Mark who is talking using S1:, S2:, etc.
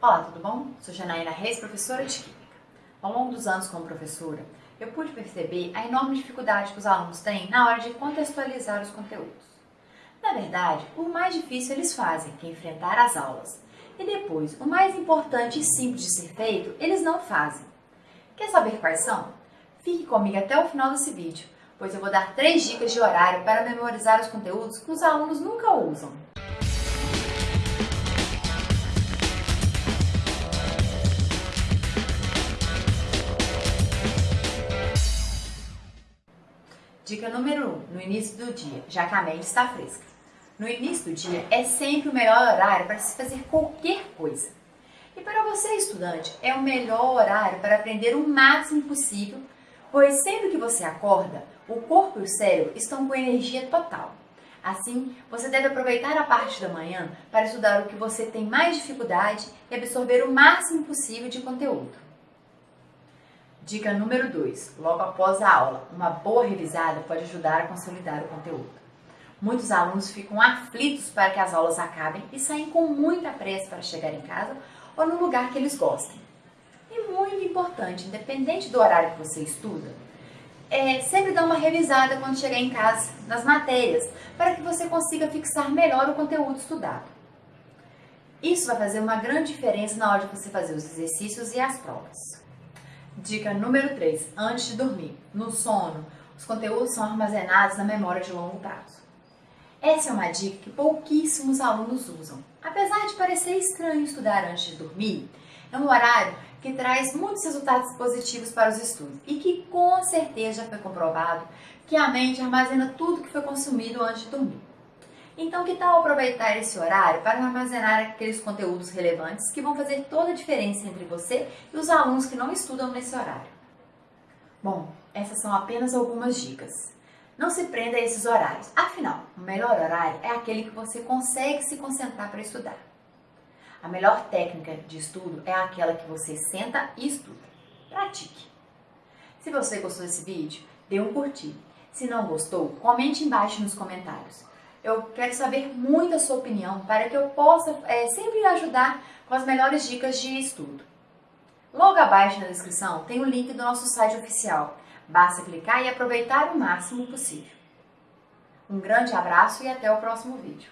S1: Olá, tudo bom? Sou Janaína Reis, professora de Química. Ao longo dos anos como professora, eu pude perceber a enorme dificuldade que os alunos têm na hora de contextualizar os conteúdos. Na verdade, o mais difícil eles fazem, que é enfrentar as aulas. E depois, o mais importante e simples de ser feito, eles não fazem. Quer saber quais são? Fique comigo até o final desse vídeo, pois eu vou dar três dicas de horário para memorizar os conteúdos que os alunos nunca usam. Dica número 1, um, no início do dia, já que a mente está fresca. No início do dia é sempre o melhor horário para se fazer qualquer coisa. E para você, estudante, é o melhor horário para aprender o máximo possível, pois sempre que você acorda, o corpo e o cérebro estão com energia total. Assim, você deve aproveitar a parte da manhã para estudar o que você tem mais dificuldade e absorver o máximo possível de conteúdo. Dica número 2. Logo após a aula, uma boa revisada pode ajudar a consolidar o conteúdo. Muitos alunos ficam aflitos para que as aulas acabem e saem com muita pressa para chegar em casa ou no lugar que eles gostem. E muito importante, independente do horário que você estuda, é sempre dar uma revisada quando chegar em casa nas matérias, para que você consiga fixar melhor o conteúdo estudado. Isso vai fazer uma grande diferença na hora de você fazer os exercícios e as provas. Dica número 3. Antes de dormir. No sono, os conteúdos são armazenados na memória de longo prazo. Essa é uma dica que pouquíssimos alunos usam. Apesar de parecer estranho estudar antes de dormir, é um horário que traz muitos resultados positivos para os estudos e que com certeza já foi comprovado que a mente armazena tudo que foi consumido antes de dormir. Então, que tal aproveitar esse horário para armazenar aqueles conteúdos relevantes que vão fazer toda a diferença entre você e os alunos que não estudam nesse horário? Bom, essas são apenas algumas dicas. Não se prenda a esses horários. Afinal, o melhor horário é aquele que você consegue se concentrar para estudar. A melhor técnica de estudo é aquela que você senta e estuda. Pratique. Se você gostou desse vídeo, dê um curtir. Se não gostou, comente embaixo nos comentários. Eu quero saber muito a sua opinião para que eu possa é, sempre ajudar com as melhores dicas de estudo. Logo abaixo na descrição tem o link do nosso site oficial. Basta clicar e aproveitar o máximo possível. Um grande abraço e até o próximo vídeo.